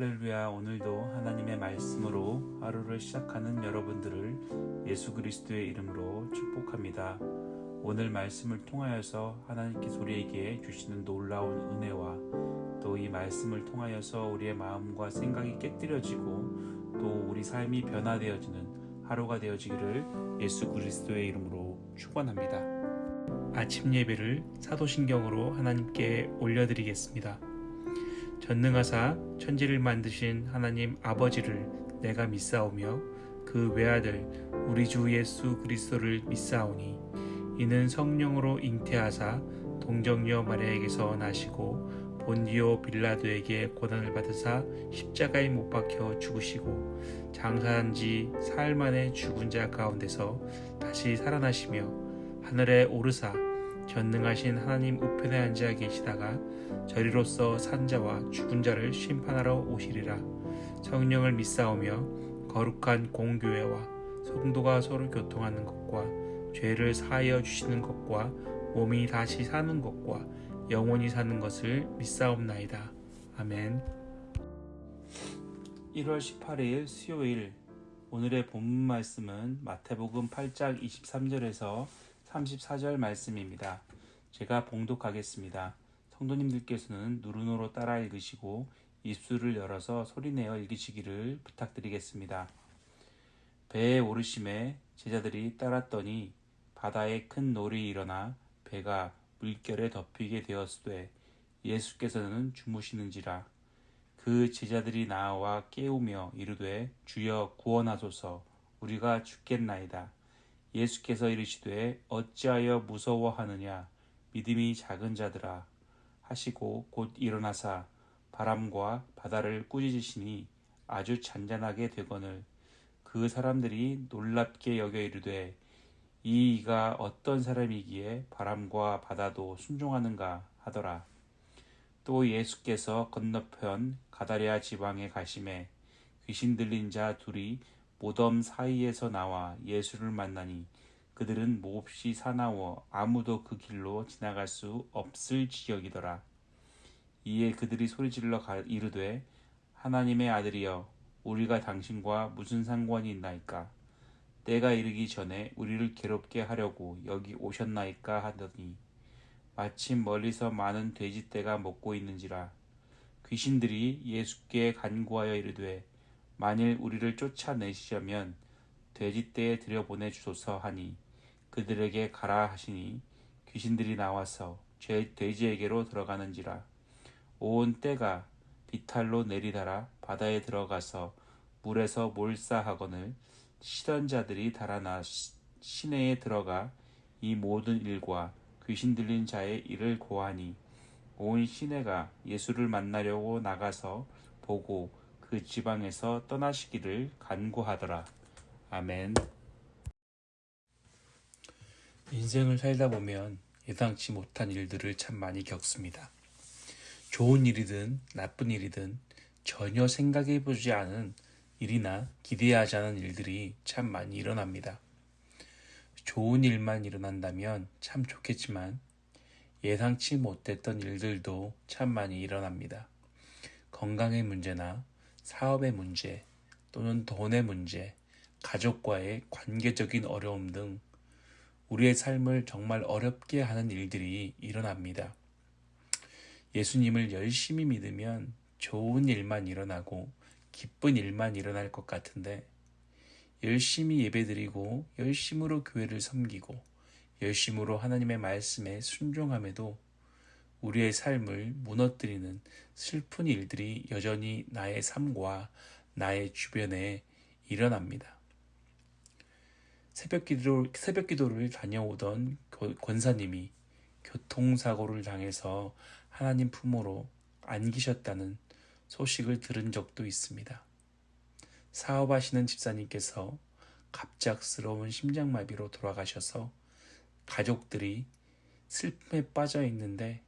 할렐루야 오늘도 하나님의 말씀으로 하루를 시작하는 여러분들을 예수 그리스도의 이름으로 축복합니다. 오늘 말씀을 통하여서 하나님께서 우리에게 주시는 놀라운 은혜와 또 이 말씀을 통하여서 우리의 마음과 생각이 깨뜨려지고 또 우리 삶이 변화되어지는 하루가 되어지기를 예수 그리스도의 이름으로 축원합니다. 아침 예배를 사도신경으로 하나님께 올려드리겠습니다. 전능하사 천지를 만드신 하나님 아버지를 내가 믿사오며 그 외아들 우리 주 예수 그리스도를 믿사오니 이는 성령으로 잉태하사 동정녀 마리아에게서 나시고 본디오 빌라도에게 고난을 받으사 십자가에 못 박혀 죽으시고 장사한 지 사흘 만에 죽은 자 가운데서 다시 살아나시며 하늘에 오르사 전능하신 하나님 우편에 앉아 계시다가 저리로서 산자와 죽은 자를 심판하러 오시리라. 성령을 믿사오며 거룩한 공교회와 성도가 서로 교통하는 것과 죄를 사하여 주시는 것과 몸이 다시 사는 것과 영원히 사는 것을 믿사옵나이다. 아멘. 1월 18일 수요일. 오늘의 본문 말씀은 마태복음 8장 23절에서 34절 말씀입니다. 제가 봉독하겠습니다. 성도님들께서는 누르노로 따라 읽으시고 입술을 열어서 소리내어 읽으시기를 부탁드리겠습니다. 배에 오르심에 제자들이 따랐더니 바다에 큰 놀이 일어나 배가 물결에 덮이게 되었으되 예수께서는 주무시는지라 그 제자들이 나와 깨우며 이르되 주여 구원하소서 우리가 죽겠나이다. 예수께서 이르시되 어찌하여 무서워하느냐 믿음이 작은 자들아 하시고 곧 일어나사 바람과 바다를 꾸짖으시니 아주 잔잔하게 되거늘 그 사람들이 놀랍게 여겨 이르되 이 이가 어떤 사람이기에 바람과 바다도 순종하는가 하더라. 또 예수께서 건너편 가다레아 지방에 가심에 귀신 들린 자 둘이 모덤 사이에서 나와 예수를 만나니 그들은 몹시 사나워 아무도 그 길로 지나갈 수 없을 지역이더라. 이에 그들이 소리질러 이르되 하나님의 아들이여 우리가 당신과 무슨 상관이 있나이까 때가 이르기 전에 우리를 괴롭게 하려고 여기 오셨나이까 하더니 마침 멀리서 많은 돼지떼가 먹고 있는지라 귀신들이 예수께 간구하여 이르되 만일 우리를 쫓아내시려면 돼지떼에 들여보내 주소서 하니 그들에게 가라 하시니 귀신들이 나와서 죄 돼지에게로 들어가는지라. 온 때가 비탈로 내리달아 바다에 들어가서 물에서 몰사하거늘 시던 자들이 달아나 시내에 들어가 이 모든 일과 귀신 들린 자의 일을 고하니 온 시내가 예수를 만나려고 나가서 보고 그 지방에서 떠나시기를 간구하더라. 아멘. 인생을 살다 보면 예상치 못한 일들을 참 많이 겪습니다. 좋은 일이든 나쁜 일이든 전혀 생각해 보지 않은 일이나 기대하지 않은 일들이 참 많이 일어납니다. 좋은 일만 일어난다면 참 좋겠지만 예상치 못했던 일들도 참 많이 일어납니다. 건강의 문제나 사업의 문제 또는 돈의 문제, 가족과의 관계적인 어려움 등 우리의 삶을 정말 어렵게 하는 일들이 일어납니다. 예수님을 열심히 믿으면 좋은 일만 일어나고 기쁜 일만 일어날 것 같은데 열심히 예배드리고 열심으로 교회를 섬기고 열심으로 하나님의 말씀에 순종함에도 우리의 삶을 무너뜨리는 슬픈 일들이 여전히 나의 삶과 나의 주변에 일어납니다. 새벽 기도, 새벽 기도를 다녀오던 권사님이 교통사고를 당해서 하나님 품으로 안기셨다는 소식을 들은 적도 있습니다. 사업하시는 집사님께서 갑작스러운 심장마비로 돌아가셔서 가족들이 슬픔에 빠져 있는데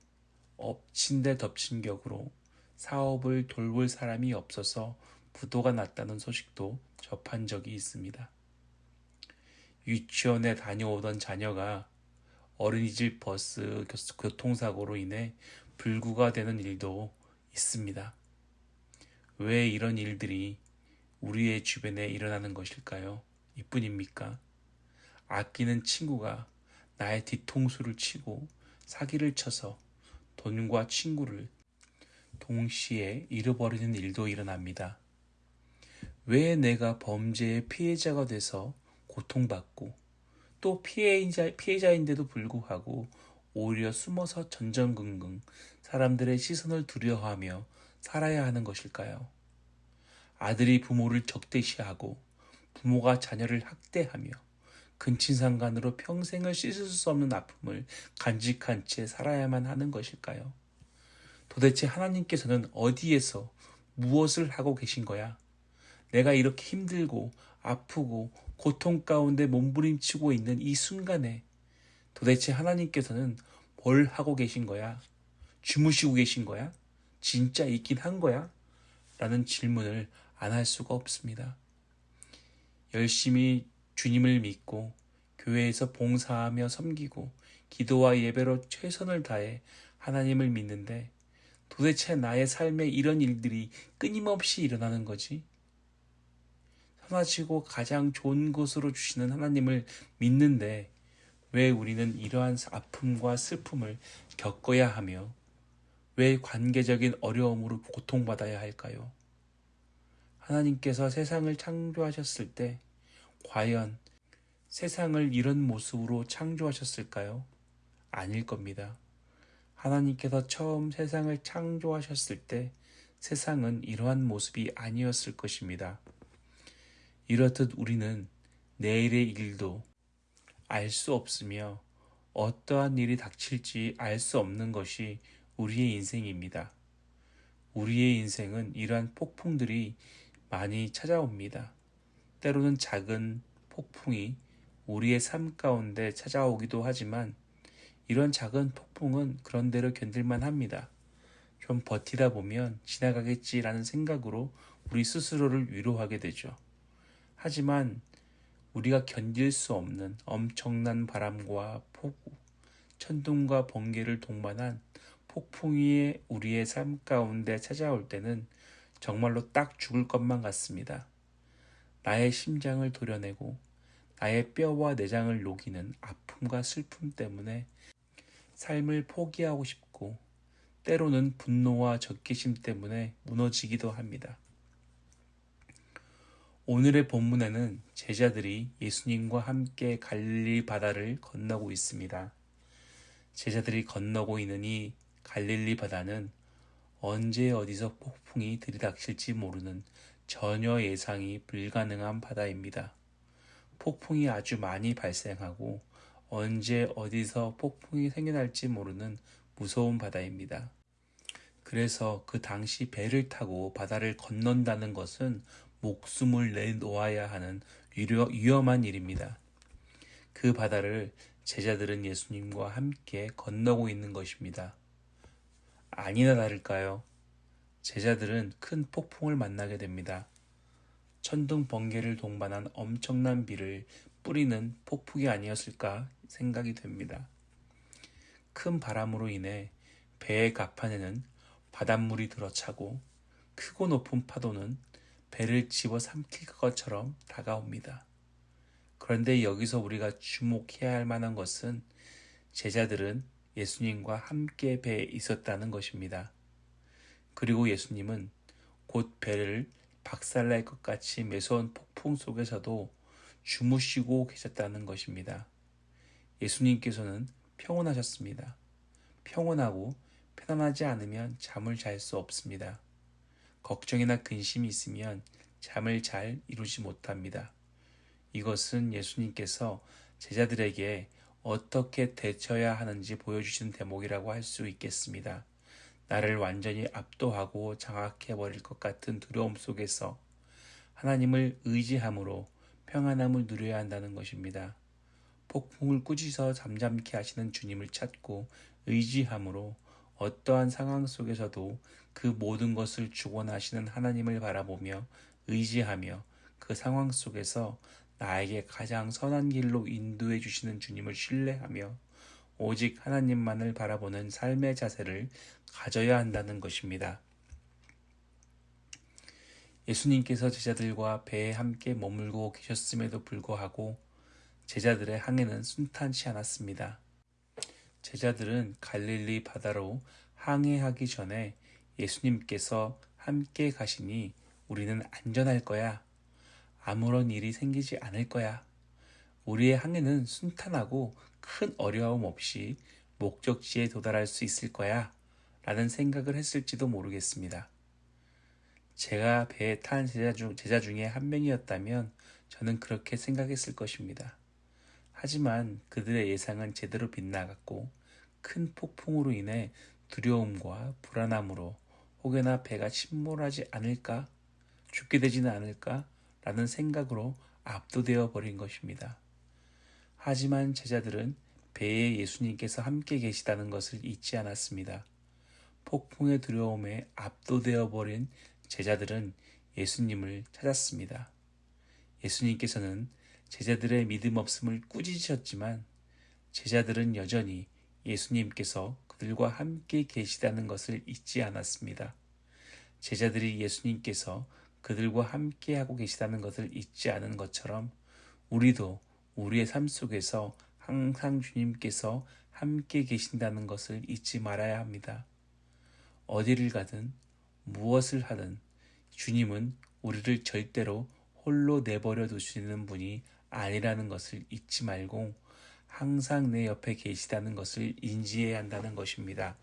엎친 데 덮친 격으로 사업을 돌볼 사람이 없어서 부도가 났다는 소식도 접한 적이 있습니다. 유치원에 다녀오던 자녀가 어린이집 버스 교통사고로 인해 불구가 되는 일도 있습니다. 왜 이런 일들이 우리의 주변에 일어나는 것일까요? 이뿐입니까? 아끼는 친구가 나의 뒤통수를 치고 사기를 쳐서 돈과 친구를 동시에 잃어버리는 일도 일어납니다. 왜 내가 범죄의 피해자가 돼서 고통받고 또 피해자, 피해자인데도 불구하고 오히려 숨어서 전전긍긍 사람들의 시선을 두려워하며 살아야 하는 것일까요? 아들이 부모를 적대시하고 부모가 자녀를 학대하며 근친상간으로 평생을 씻을 수 없는 아픔을 간직한 채 살아야만 하는 것일까요? 도대체 하나님께서는 어디에서 무엇을 하고 계신 거야? 내가 이렇게 힘들고 아프고 고통 가운데 몸부림치고 있는 이 순간에 도대체 하나님께서는 뭘 하고 계신 거야? 주무시고 계신 거야? 진짜 있긴 한 거야? 라는 질문을 안 할 수가 없습니다. 열심히 주님을 믿고 교회에서 봉사하며 섬기고 기도와 예배로 최선을 다해 하나님을 믿는데 도대체 나의 삶에 이런 일들이 끊임없이 일어나는 거지? 선하시고 가장 좋은 것으로 주시는 하나님을 믿는데 왜 우리는 이러한 아픔과 슬픔을 겪어야 하며 왜 관계적인 어려움으로 고통받아야 할까요? 하나님께서 세상을 창조하셨을 때 과연 세상을 이런 모습으로 창조하셨을까요? 아닐 겁니다. 하나님께서 처음 세상을 창조하셨을 때 세상은 이러한 모습이 아니었을 것입니다. 이렇듯 우리는 내일의 일도 알 수 없으며 어떠한 일이 닥칠지 알 수 없는 것이 우리의 인생입니다. 우리의 인생은 이러한 폭풍들이 많이 찾아옵니다. 때로는 작은 폭풍이 우리의 삶 가운데 찾아오기도 하지만 이런 작은 폭풍은 그런대로 견딜만 합니다. 좀 버티다 보면 지나가겠지라는 생각으로 우리 스스로를 위로하게 되죠. 하지만 우리가 견딜 수 없는 엄청난 바람과 폭우, 천둥과 번개를 동반한 폭풍이 우리의 삶 가운데 찾아올 때는 정말로 딱 죽을 것만 같습니다. 나의 심장을 도려내고 나의 뼈와 내장을 녹이는 아픔과 슬픔 때문에 삶을 포기하고 싶고 때로는 분노와 적개심 때문에 무너지기도 합니다. 오늘의 본문에는 제자들이 예수님과 함께 갈릴리 바다를 건너고 있습니다. 제자들이 건너고 이 갈릴리 바다는 언제 어디서 폭풍이 들이닥칠지 모르는 전혀 예상이 불가능한 바다입니다. 폭풍이 아주 많이 발생하고 언제 어디서 폭풍이 생겨날지 모르는 무서운 바다입니다. 그래서 그 당시 배를 타고 바다를 건넌다는 것은 목숨을 내놓아야 하는 위험한 일입니다. 그 바다를 제자들은 예수님과 함께 건너고 있는 것입니다. 아니나 다를까요? 제자들은 큰 폭풍을 만나게 됩니다. 천둥 번개를 동반한 엄청난 비를 뿌리는 폭풍이 아니었을까 생각이 됩니다. 큰 바람으로 인해 배의 갑판에는 바닷물이 들어차고 크고 높은 파도는 배를 집어 삼킬 것처럼 다가옵니다. 그런데 여기서 우리가 주목해야 할 만한 것은 제자들은 예수님과 함께 배에 있었다는 것입니다. 그리고 예수님은 곧 배를 박살날 것 같이 매서운 폭풍 속에서도 주무시고 계셨다는 것입니다. 예수님께서는 평온하셨습니다. 평온하고 편안하지 않으면 잠을 잘 수 없습니다. 걱정이나 근심이 있으면 잠을 잘 이루지 못합니다. 이것은 예수님께서 제자들에게 어떻게 대처해야 하는지 보여주신 대목이라고 할 수 있겠습니다. 나를 완전히 압도하고 장악해 버릴 것 같은 두려움 속에서 하나님을 의지함으로 평안함을 누려야 한다는 것입니다. 폭풍을 꾸짖어 잠잠케 하시는 주님을 찾고 의지함으로 어떠한 상황 속에서도 그 모든 것을 주권하시는 하나님을 바라보며 의지하며 그 상황 속에서 나에게 가장 선한 길로 인도해 주시는 주님을 신뢰하며 오직 하나님만을 바라보는 삶의 자세를 가져야 한다는 것입니다. 예수님께서 제자들과 배에 함께 머물고 계셨음에도 불구하고 제자들의 항해는 순탄치 않았습니다. 제자들은 갈릴리 바다로 항해하기 전에 예수님께서 함께 가시니 우리는 안전할 거야. 아무런 일이 생기지 않을 거야. 우리의 항해는 순탄하고 큰 어려움 없이 목적지에 도달할 수 있을 거야. 라는 생각을 했을지도 모르겠습니다. 제가 배에 탄 제자, 중, 제자 중에 한 명이었다면 저는 그렇게 생각했을 것입니다. 하지만 그들의 예상은 제대로 빗나갔고 큰 폭풍으로 인해 두려움과 불안함으로 혹여나 배가 침몰하지 않을까, 죽게 되지는 않을까 라는 생각으로 압도되어 버린 것입니다. 하지만 제자들은 배에 예수님께서 함께 계시다는 것을 잊지 않았습니다. 폭풍의 두려움에 압도되어 버린 제자들은 예수님을 찾았습니다. 예수님께서는 제자들의 믿음 없음을 꾸짖으셨지만 제자들은 여전히 예수님께서 그들과 함께 계시다는 것을 잊지 않았습니다. 제자들이 예수님께서 그들과 함께 하고 계시다는 것을 잊지 않은 것처럼 우리도 우리의 삶 속에서 항상 주님께서 함께 계신다는 것을 잊지 말아야 합니다. 어디를 가든 무엇을 하든 주님은 우리를 절대로 홀로 내버려 두시는 분이 아니라는 것을 잊지 말고 항상 내 옆에 계시다는 것을 인지해야 한다는 것입니다.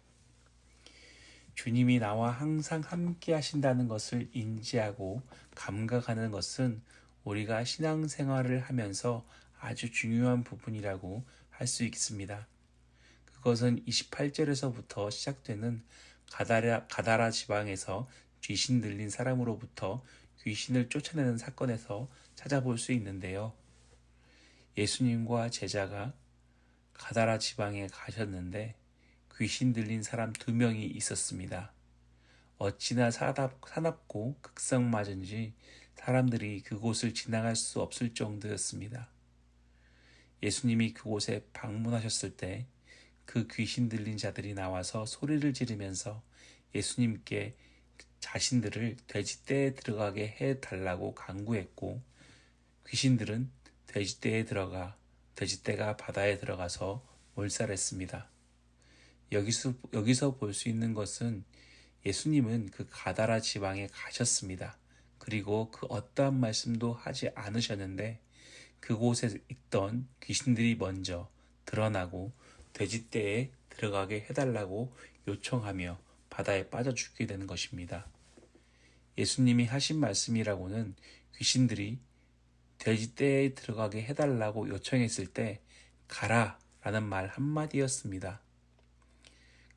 주님이 나와 항상 함께 하신다는 것을 인지하고 감각하는 것은 우리가 신앙생활을 하면서 아주 중요한 부분이라고 할 수 있습니다. 그것은 28절에서부터 시작되는 가다라, 가다라 지방에서 귀신 들린 사람으로부터 귀신을 쫓아내는 사건에서 찾아볼 수 있는데요. 예수님과 제자가 가다라 지방에 가셨는데 귀신 들린 사람 두 명이 있었습니다. 어찌나 사납, 사납고 극성맞은지 사람들이 그곳을 지나갈 수 없을 정도였습니다. 예수님이 그곳에 방문하셨을 때 그 귀신 들린 자들이 나와서 소리를 지르면서 예수님께 자신들을 돼지떼에 들어가게 해 달라고 강구했고 귀신들은 돼지떼에 들어가 돼지떼가 바다에 들어가서 몰살했습니다. 여기서, 여기서 볼 수 있는 것은 예수님은 그 가다라 지방에 가셨습니다. 그리고 그 어떠한 말씀도 하지 않으셨는데 그곳에 있던 귀신들이 먼저 드러나고 돼지떼에 들어가게 해달라고 요청하며 바다에 빠져 죽게 되는 것입니다. 예수님이 하신 말씀이라고는 귀신들이 돼지떼에 들어가게 해달라고 요청했을 때 가라 라는 말 한마디였습니다.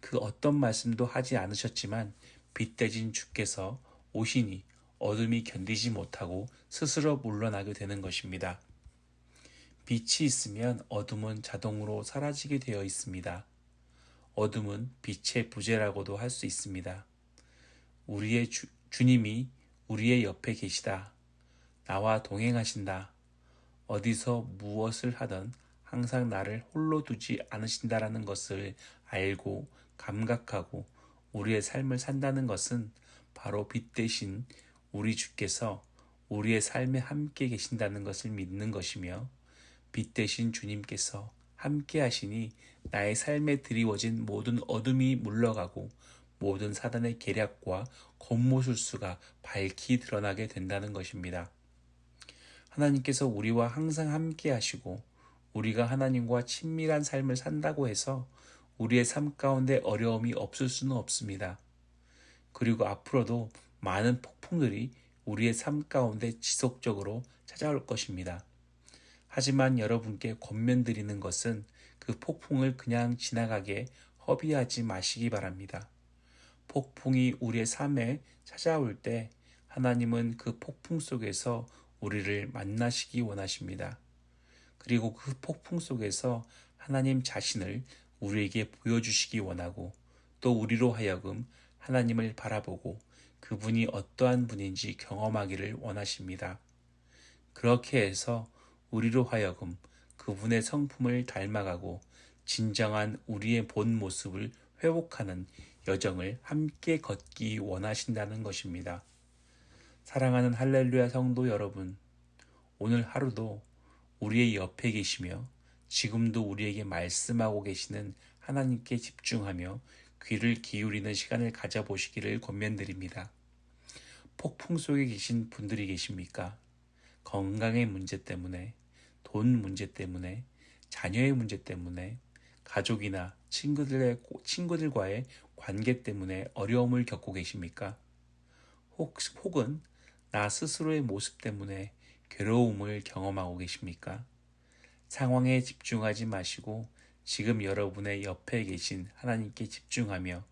그 어떤 말씀도 하지 않으셨지만 빛대진 주께서 오시니 어둠이 견디지 못하고 스스로 물러나게 되는 것입니다. 빛이 있으면 어둠은 자동으로 사라지게 되어 있습니다. 어둠은 빛의 부재라고도 할 수 있습니다. 우리의 주, 주님이 우리의 옆에 계시다. 나와 동행하신다. 어디서 무엇을 하든 항상 나를 홀로 두지 않으신다라는 것을 알고 감각하고 우리의 삶을 산다는 것은 바로 빛 대신 우리 주께서 우리의 삶에 함께 계신다는 것을 믿는 것이며 빛 대신 주님께서 함께 하시니 나의 삶에 드리워진 모든 어둠이 물러가고 모든 사단의 계략과 겉모술수가 밝히 드러나게 된다는 것입니다. 하나님께서 우리와 항상 함께 하시고 우리가 하나님과 친밀한 삶을 산다고 해서 우리의 삶 가운데 어려움이 없을 수는 없습니다. 그리고 앞으로도 많은 폭풍들이 우리의 삶 가운데 지속적으로 찾아올 것입니다. 하지만 여러분께 권면드리는 것은 그 폭풍을 그냥 지나가게 허비하지 마시기 바랍니다. 폭풍이 우리의 삶에 찾아올 때 하나님은 그 폭풍 속에서 우리를 만나시기 원하십니다. 그리고 그 폭풍 속에서 하나님 자신을 우리에게 보여주시기 원하고 또 우리로 하여금 하나님을 바라보고 그분이 어떠한 분인지 경험하기를 원하십니다. 그렇게 해서 우리로 하여금 그분의 성품을 닮아가고 진정한 우리의 본 모습을 회복하는 여정을 함께 걷기 원하신다는 것입니다. 사랑하는 할렐루야 성도 여러분, 오늘 하루도 우리의 옆에 계시며 지금도 우리에게 말씀하고 계시는 하나님께 집중하며 귀를 기울이는 시간을 가져보시기를 권면드립니다. 폭풍 속에 계신 분들이 계십니까? 건강의 문제 때문에, 돈 문제 때문에, 자녀의 문제 때문에, 가족이나 친구들의, 친구들과의 관계 때문에 어려움을 겪고 계십니까? 혹, 혹은 나 스스로의 모습 때문에 괴로움을 경험하고 계십니까? 상황에 집중하지 마시고 지금 여러분의 옆에 계신 하나님께 집중하며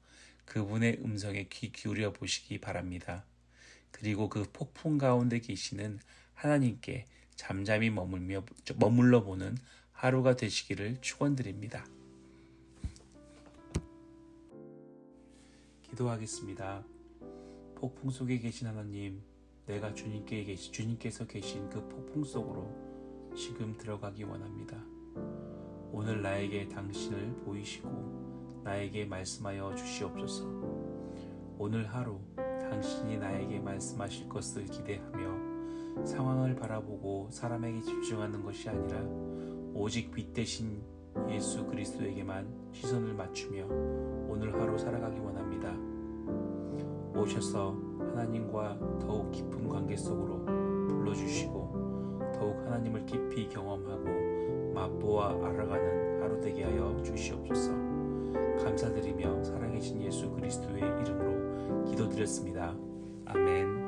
그분의 음성에 귀 기울여 보시기 바랍니다. 그리고 그 폭풍 가운데 계시는 하나님께 잠잠히 머물며 머물러 보는 하루가 되시기를 축원드립니다. 기도하겠습니다. 폭풍 속에 계신 하나님, 내가 주님께 계시, 주님께서 계신 그 폭풍 속으로 지금 들어가기 원합니다. 오늘 나에게 당신을 보이시고 나에게 말씀하여 주시옵소서. 오늘 하루 당신이 나에게 말씀하실 것을 기대하며 상황을 바라보고 사람에게 집중하는 것이 아니라 오직 빛 대신 예수 그리스도에게만 시선을 맞추며 오늘 하루 살아가기 원합니다. 오셔서 하나님과 더욱 깊은 관계 속으로 불러주시고 더욱 하나님을 깊이 경험하고 맛보아 알아가는 하루 되게 하여 주시옵소서. 감사드리며 살아계신 예수 그리스도의 이름으로 기도드렸습니다. 아멘.